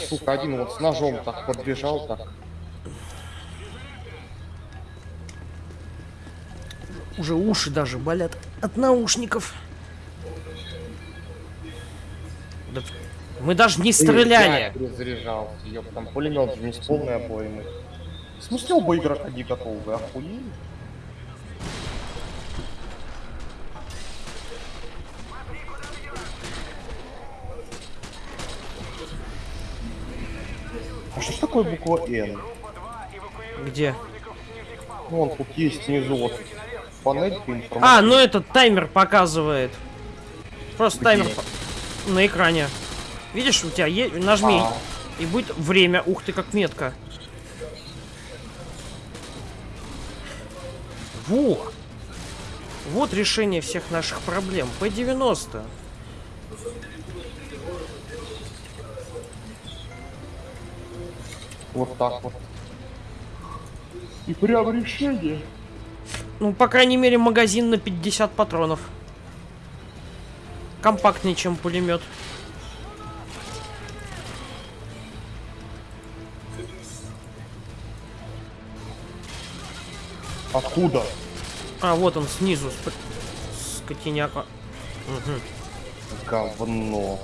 не, сука, один вот с ножом так подбежал, так. Уже уши даже болят от наушников. Да мы даже не стреляли. Перезаряжался, ёб, там пулемет с полной обоймой. В смысле оба игрока не готовы, вы охуели? Такое буква Н? Где? Ну, вон тут есть внизу вот панелька А, ну этот таймер показывает. Просто Где? таймер на экране. Видишь, у тебя е- нажми А. и будет время. Ух ты, как метко. Во! Вот решение всех наших проблем. P90. Вот так вот. И прям решение. Ну, по крайней мере, магазин на 50 патронов. Компактнее, чем пулемет. Откуда? А, вот он снизу. сп- Скотиняка. Мгм. Говно.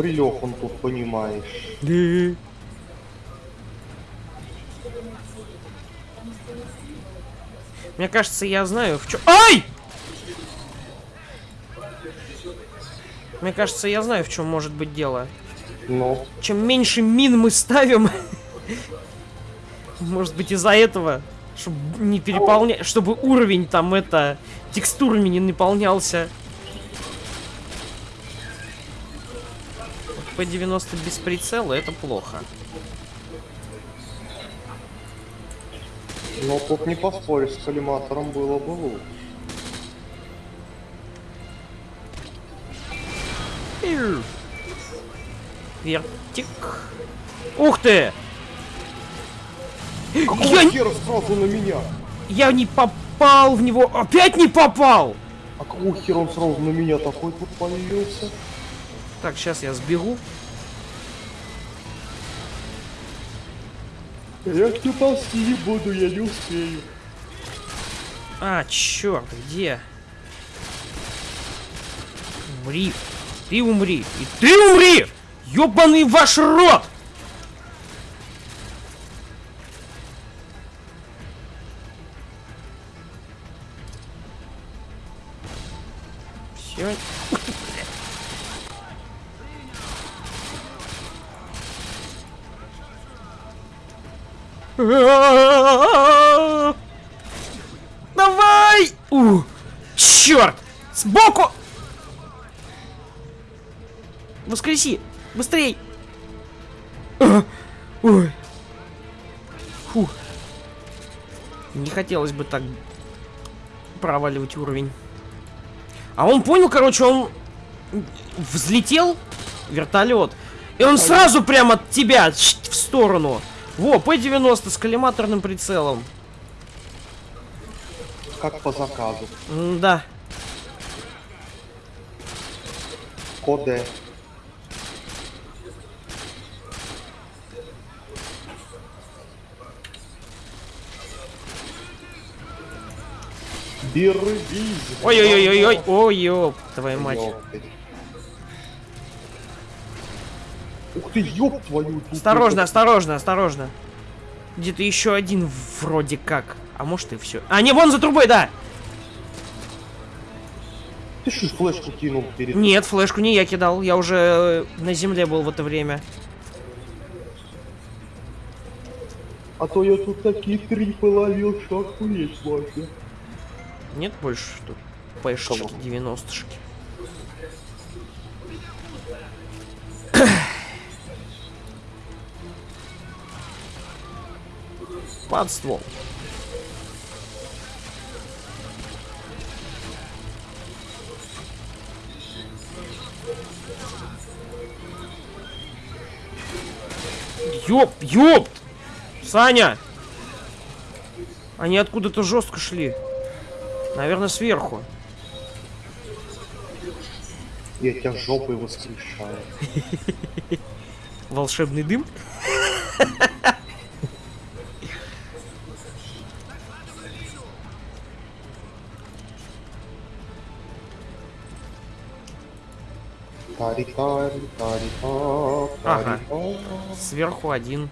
Прилег он тут, понимаешь. Мне кажется, я знаю, в чем... Ай! Мне кажется, я знаю, в чем может быть дело. Ну, Чем меньше мин мы ставим, может быть из-за этого, чтобы не переполнять, чтобы уровень там это текстурами не наполнялся. P90 без прицела это плохо. но тут не поспоришь, с коллиматором было бы лучше. Вертик. Ух ты! Какого Я, хера сразу на меня? я не попал в него. Опять не попал! А какого хера он сразу на меня такой тут появился? Так, сейчас я сбегу. Я к ползти не буду, я не успею. А, черт, где? Умри. Ты умри. И ты умри! Ёбаный ваш рот! Фу. Не хотелось бы так проваливать уровень. А он понял, короче, он взлетел вертолет. И он сразу прямо от тебя в сторону. Во, П-90 с коллиматорным прицелом. Как по заказу. да. Коде. Берегись. Ой-ой-ой-ой-ой. Ой, ёб, твою мать. Ух ты, ёб твою. Осторожно, осторожно, осторожно. Где-то еще один вроде как. А может и все. А, не, вон за трубой, да! Ты что, флешку кинул перед... Нет, флешку не я кидал. Я уже э, на земле был в это время. А то я тут такие трипы ловил, что охуеть можно. Нет больше тут пэшечки, Кого? 90-шки. Под ствол. Ёп, ёп! Саня! Они откуда-то жестко шли. Наверное, сверху. Я тебя жопой воскрешаю. Волшебный дым? Ага. Сверху один.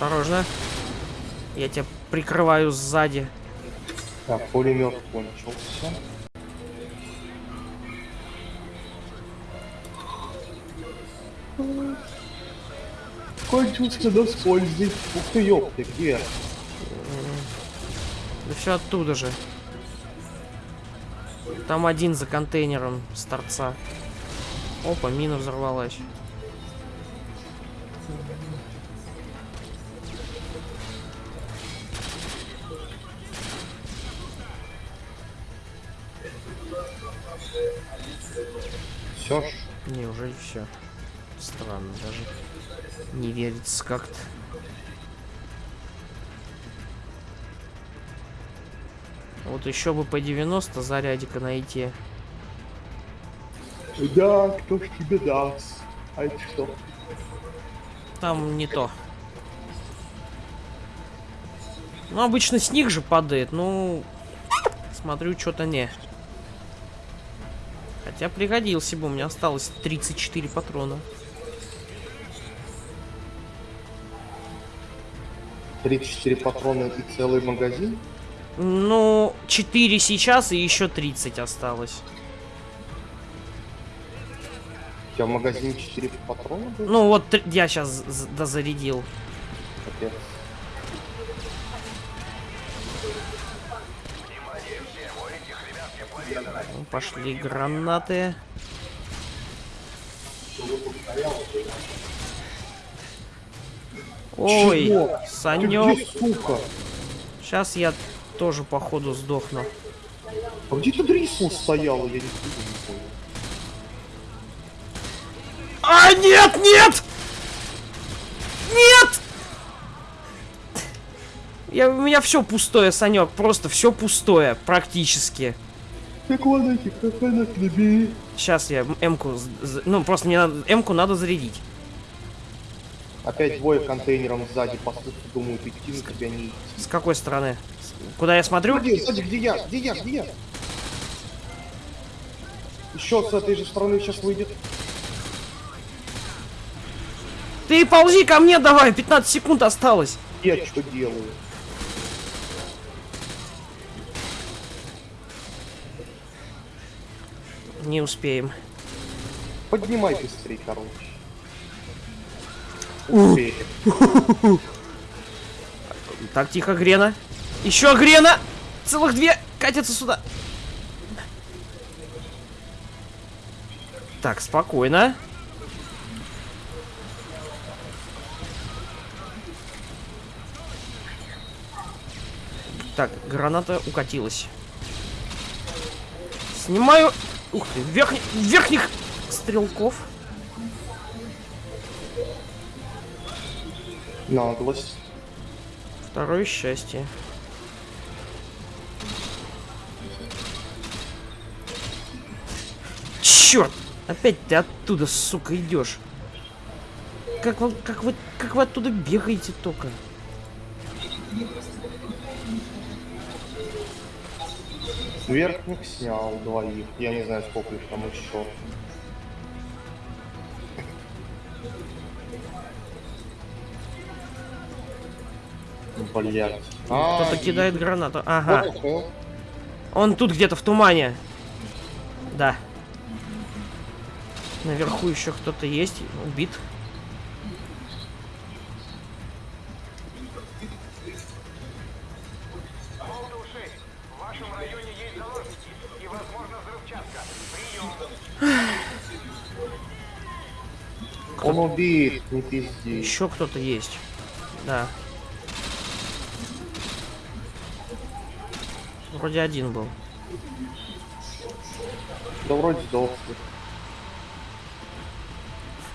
Осторожно. Я тебя прикрываю сзади. Так, пулемет кончился. Кончился до пользы. Ух ты, ёпты, где? Да все оттуда же. Там один за контейнером с торца. Опа, мина взорвалась. Все? Странно даже. Не верится как-то. Вот еще бы по 90 зарядика найти. Да, кто ж тебе даст? А это что? Там не то. Ну, обычно с них же падает, ну... Смотрю, что-то не. Хотя пригодился бы, у меня осталось 34 патрона. 34 патрона и целый магазин? Ну, 4 сейчас и еще 30 осталось. У тебя в магазине 4 патрона было? Ну, вот я сейчас дозарядил. Капец. Пошли гранаты. Ой, Чего? Санек. где, сука? Сейчас я тоже, походу, сдохну. А где тут Рисмус стояла? Я не понял. А, нет, нет! Нет! Я, у меня все пустое, Санек, просто все пустое, практически. Так ладно, как она набери. Сейчас я М-ку, ну просто мне надо, М-ку надо зарядить. Опять двое контейнером сзади, по сути, думают, идти на тебя не идти. С какой стороны? Куда я смотрю? Где, сзади, где я? Где я? Где я? Еще с этой же стороны сейчас выйдет. Ты ползи ко мне давай, 15 секунд осталось. Я что делаю? Не успеем. Поднимай быстрее, короче. Успеем. Так, тихо, Грена. Еще Грена! Целых две катятся сюда. Так, спокойно. Так, граната укатилась. Снимаю... Ух ты, верхних, верхних стрелков. Наглость. Второе счастье. Черт! Опять ты оттуда, сука, идешь. Как вы, как вы, как вы оттуда бегаете только? Верхних снял двоих. Я не знаю, сколько их там еще. Блять. Кто-то кидает гранату. Ага. Вот. Он тут где-то в тумане. Да. Наверху еще кто-то есть. Убит. Он убит, не пизди. Еще кто-то есть. Да. Вроде один был. Да вроде сдох.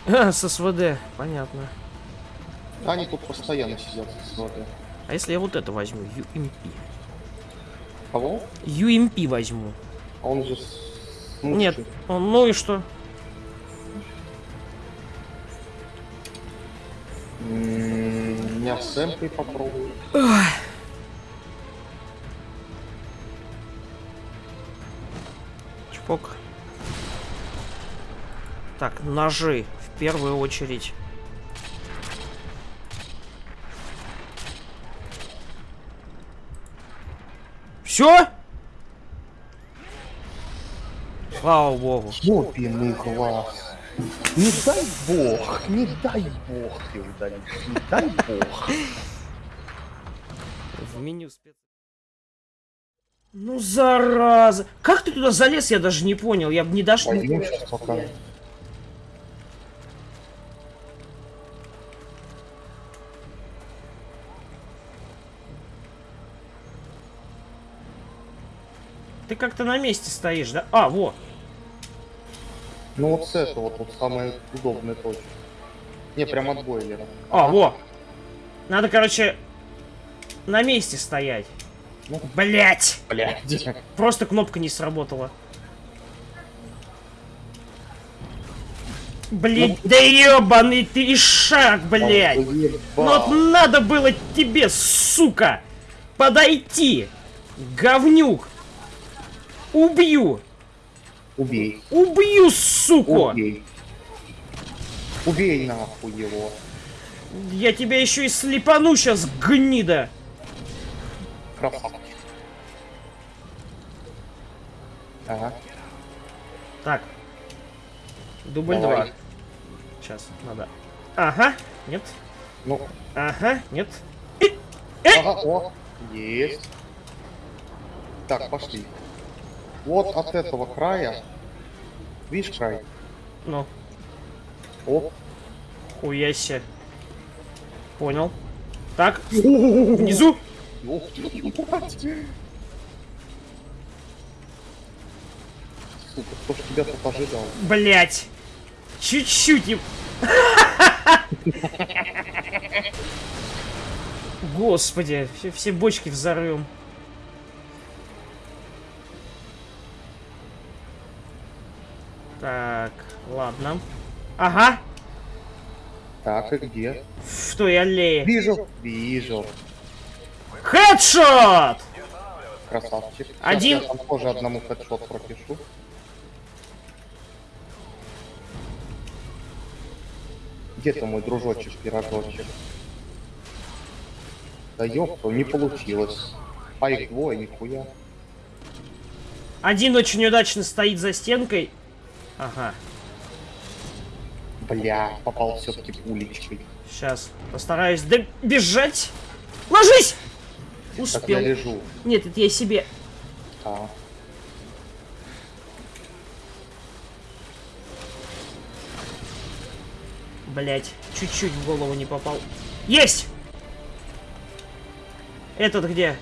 С СВД, понятно. Они тут постоянно сидят с воды. А если я вот это возьму? UMP. Кого? UMP возьму. А он же... с- Нет, он- ну и что? М, Я с эмкой попробую. Чпок. Так, ножи в первую очередь. Все? Слава богу. Ёбиный глаз. Не дай бог, не дай бог ты удалишь, не дай бог. В меню спец... Ну, зараза. Как ты туда залез, я даже не понял. Я бы не дошел. Пойдем сейчас пока. Ты как-то на месте стоишь, да? А, во. Ну вот с этого вот, вот самая удобная точка. Не, прям от бойлера. А, во. Надо, короче, на месте стоять. Ну. Блять! Блядь. Просто кнопка не сработала. Блять, да ебаный ты шаг, блять! Ну вот надо было тебе, сука, подойти, говнюк. Убью, Убей. убью, суку. Убей. Убей нахуй его. Я тебя еще и слепану сейчас, гнида. Красавчик. Ага. Так. Дубль Давай. 2. Сейчас, надо. Ага, нет. Ну, Ага, нет. ага, о, есть. Так, пошли. Вот от этого края. Видишь край? Ну, Оп. хуяся. Понял. Так, внизу. Сука, кто ж тебя тут ожидал? Блять. Чуть-чуть. и- Господи, все, все бочки взорвем. Ладно. Ага, Так, и где? в той аллее. Вижу. Вижу. Хедшот! Красавчик. Сейчас Один. Я там тоже одному хедшот пропишу. Где ты мой дружочек, пирожочек? Да ёпта, не получилось. А их двое, нихуя. Один очень удачно стоит за стенкой. Ага, Бля, попал все-таки пулечкой. сейчас постараюсь добежать. Ложись! Так я Успел. лежу. Нет, это я себе. А. Блять, чуть-чуть в голову не попал. Есть! Этот где?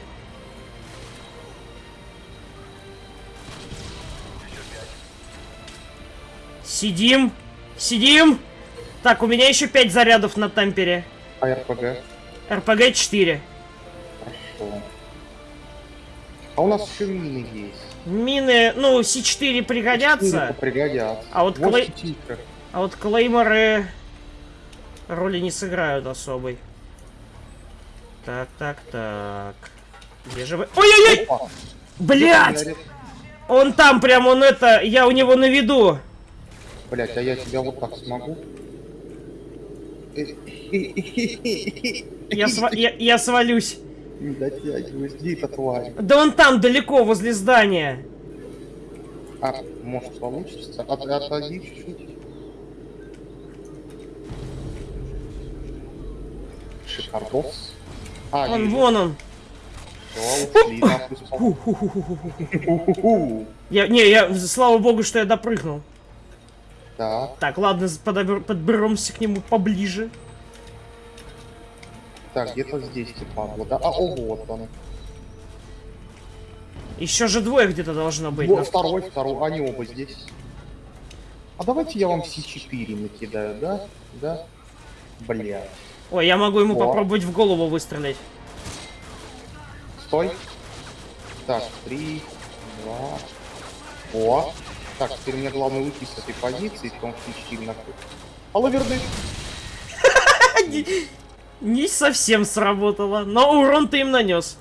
Сидим, сидим. Так, у меня еще 5 зарядов на темпере. А РПГ? РПГ 4. Хорошо. А у нас еще мины есть. Мины, ну, С4 Четыре пригодятся, Пригодятся. А вот клей- а вот клейморы роли не сыграют особой. Так, так, так. Где же вы? Ой-ой-ой! Блять! Он там прям, он это, я у него на виду. Блять, а я тебя вот так смогу? Я, сва- я, я свалюсь. Не дотягиваюсь, где эта тварь? Да он там, далеко, возле здания. А, может получится? От, отойди чуть-чуть. Шикардос. А, Он, вижу. вон он. Ушли. Я, не, я, слава богу, что я допрыгнул. Так, Так, ладно, подобер- подберемся к нему поближе. так, где-то здесь падла, да? А, о, вот он. Еще же двое где-то должно быть. Вот на- второй, второй, они оба здесь. А давайте я вам С4 накидаю, да? Да? Блядь. Ой, я могу ему О. попробовать в голову выстрелить. Стой. Так, три, два. О. Так, теперь мне главное уйти с этой позиции, в том случае на Алло, верны. Не совсем сработало, но урон ты им нанес.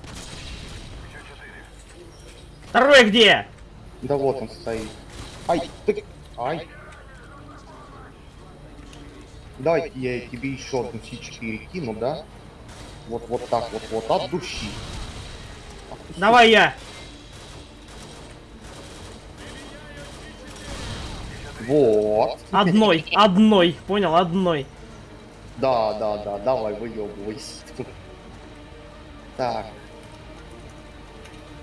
Второй где? Да вот он стоит. Ай, ты... Ай. Давайте я тебе еще одну С4 кину, да? Вот, вот так вот, вот, от души. Давай я. Вот. Одной, одной, понял, одной. Да, да, да, давай, выебывайся. Так.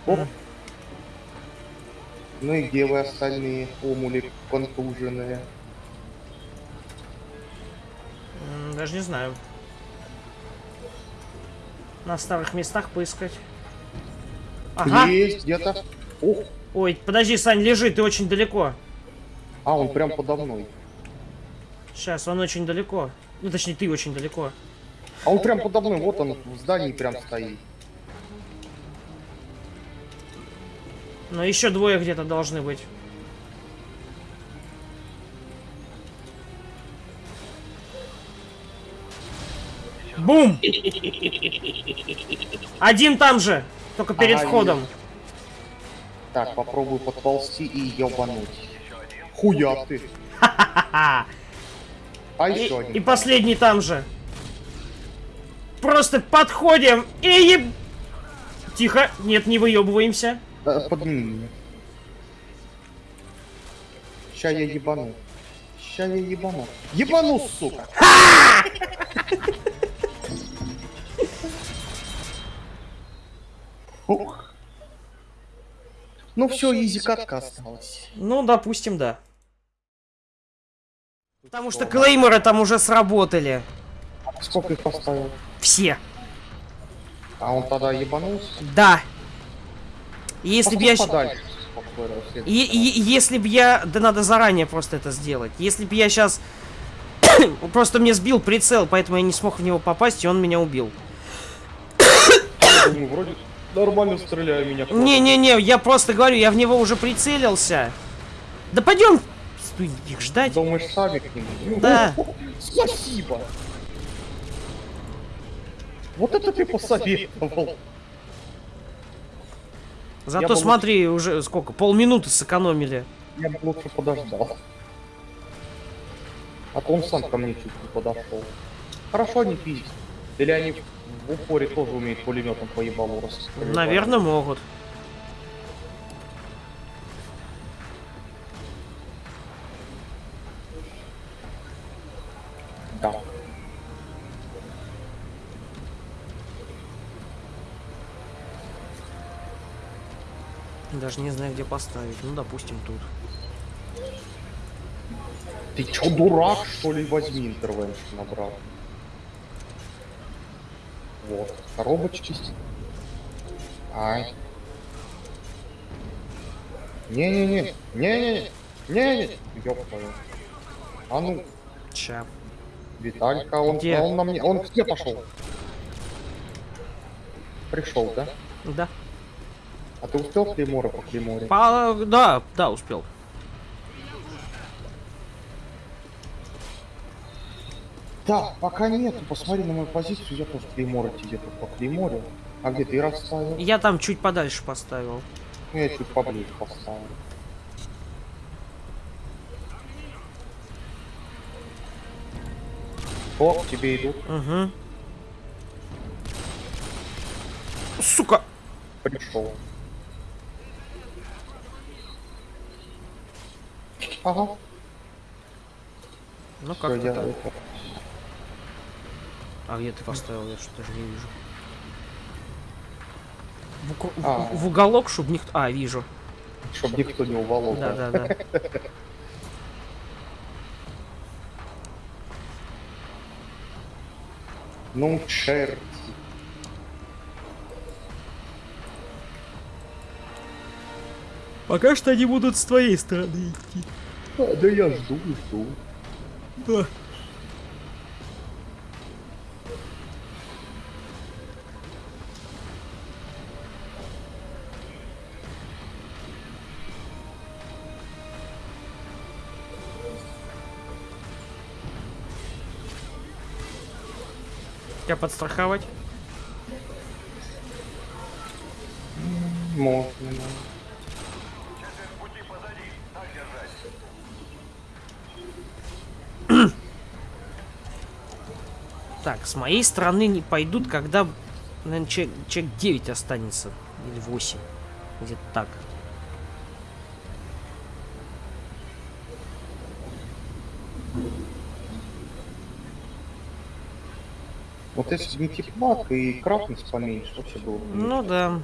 Оп. Ну и где вы остальные, омули контуженные? Даже не знаю. На старых местах поискать. Ага. Есть где-то. Ой, подожди, Сань, лежи, ты очень далеко. А он прям подо мной. Сейчас, он очень далеко. Ну, точнее, ты очень далеко. А он прям подо мной, вот он в здании прям стоит. Но еще двое где-то должны быть. Бум! Один там же, только перед Ага, входом. Так, попробую подползти и ебануть. Хуя ты. А И, еще один. и последний там же. Просто подходим и еб... Тихо, нет, не выебываемся. Подними меня. Ща я ебану. Ща я ебану. Ебану, сука! Ух. Ну все, изи катка осталась. Ну, допустим, да. Потому что клеймеры там уже сработали. Сколько их поставил? Все. А он тогда ебанулся? Да. Если бы я... Подальше, И, и- если бы я... Да надо заранее просто это сделать. Если бы я сейчас... просто мне сбил прицел, поэтому я не смог в него попасть, и он меня убил. Думаю, вроде нормально стреляю меня. Не-не-не, я просто говорю, я в него уже прицелился. Да пойдем стой, их ждать. Думаешь, сами к нему? Да. Спасибо. Вот это ты посоветовал. Зато бы смотри, уже сколько, полминуты сэкономили. Я бы лучше подождал. А то он сам ко мне чуть не подошел. Хорошо не пиздить. Или они в упоре тоже умеют пулеметом по ебалу? Наверное, могут. Даже не знаю, где поставить. Ну, допустим, тут. Ты чё, дурак, что ли? Возьми интервеншн обратно. Вот. Коробочки. Ай. Не-не-не. Не-не-не. Не-не. Ёб твою. А ну, Ща. Виталька, он, Где? он на мне, он где пошел? Пришел, да? Да. А ты успел Клеймора по Клейморе? По... Да, да, успел. Да, пока нету, посмотри на мою позицию, я тоже Клеймора тебе тут по Клейморе. А где ты расставил? Я там чуть подальше поставил. Ну, я чуть поближе поставил. О, к тебе идут. Угу. Сука! Пришел. Ага. Ну как я так? это- А где ты поставил? Я что-то даже не вижу. В, в- А. в уголок, чтобы никто... А, вижу. Чтоб никто не уволок. Да, да, да. Ну, черти. Пока что они будут с твоей стороны идти. А, да я жду, жду. Да. Тебя подстраховать? Можно, можно. Так, с моей стороны не пойдут, когда, наверное, человек, человек 9 останется. Или 8. Где-то так. Вот если бы не теплак и крафтность поменьше, вообще было бы. Ну да.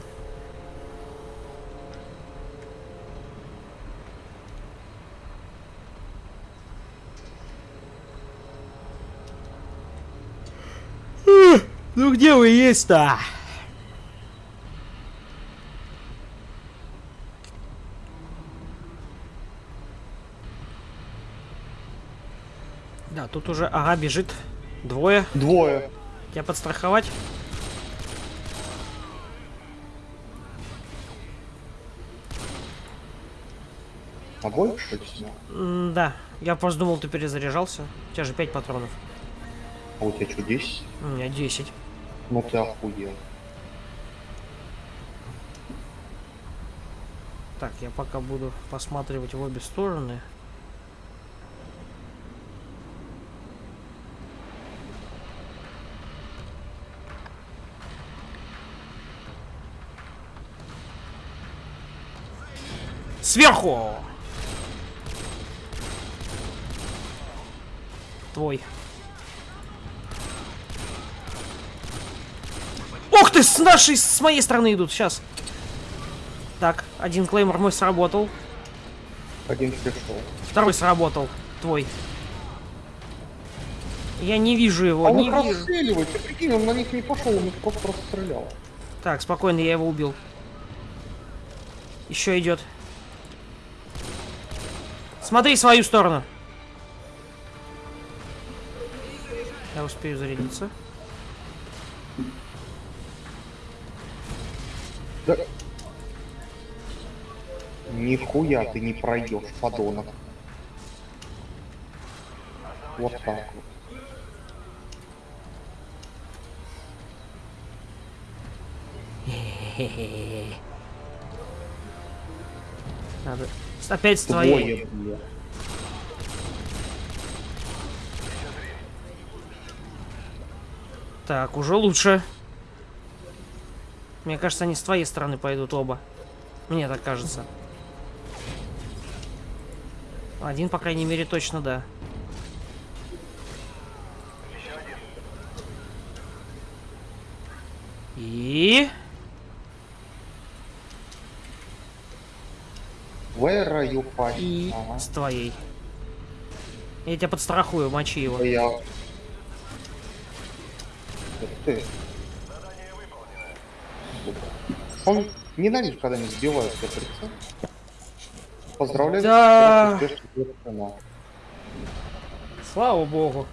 Ну где вы есть-то? Да, тут уже, ага, бежит двое. Двое. Тебя подстраховать? А больше всего? М, Да, я просто думал, ты перезаряжался. У тебя же 5 патронов. А у тебя что, 10? У меня 10. Ну ты охуел. Так, я пока буду посматривать в обе стороны. Сверху! Твой. Ух ты, с нашей, с моей стороны идут, сейчас. Так, один клеймор мой сработал. Один пришел. Второй сработал. Твой. Я не вижу его, А он не вижу. расстреливает, ты прикинь, он на них не пошел, он их просто расстрелял. Так, спокойно, я его убил. Еще идет. Смотри свою сторону. Я успею зарядиться. Да. Нихуя ты не пройдешь, подонок. Вот так вот. Надо... Опять с твоей. Бля. Так, уже лучше. Мне кажется, они с твоей стороны пойдут оба. Мне так кажется. Один, по крайней мере, точно да. И... Where are you И... Ага. С твоей. Я тебя подстрахую, мочи его. Я... Ты. Он ненавидит, когда не сбивают прицел. Поздравляю. Да. Слава богу.